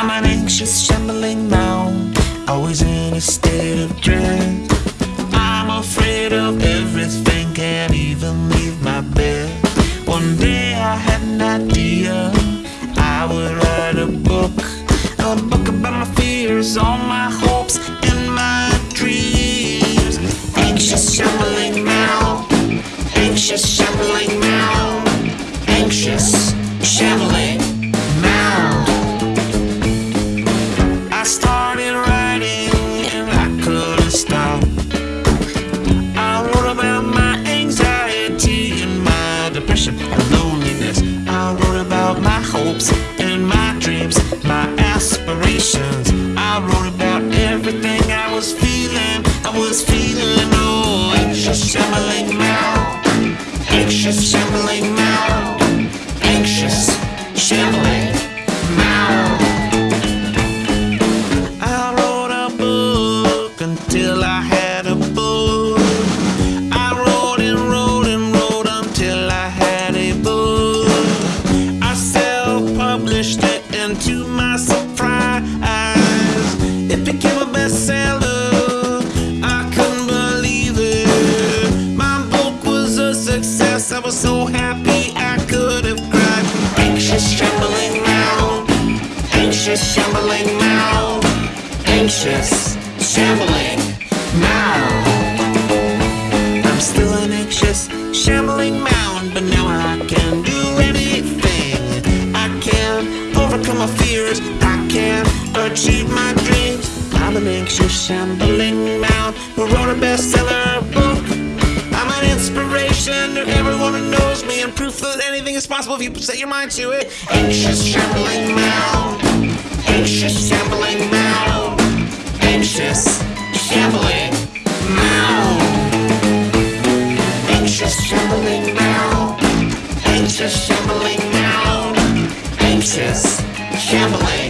I'm an anxious, shambling mound, always in a state of dread. I'm afraid of everything, can't even leave my bed. One day I had an idea, I would write a book, a book about my fears, all my hopes, and my dreams. Anxious, shambling mound, anxious, shambling mound, anxious, shambling hopes and my dreams, my aspirations. I wrote about everything I was feeling. I was feeling oh anxious, shambling mouth, anxious, shambling mouth, to my surprise, it became a bestseller. I couldn't believe it. My book was a success. I was so happy I could have cried. Anxious, trembling round anxious, shambling mound, anxious, shambling mound. I'm still an anxious, shambling mound, I can't achieve my dreams. I'm an anxious, shambling mound who wrote a bestseller book. I'm an inspiration to everyone who knows me and proof that anything is possible if you set your mind to it. Anxious, shambling mound. Anxious, shambling mound. Anxious, shambling mound. Anxious, shambling mound. Anxious, shambling mound. Anxious, mound.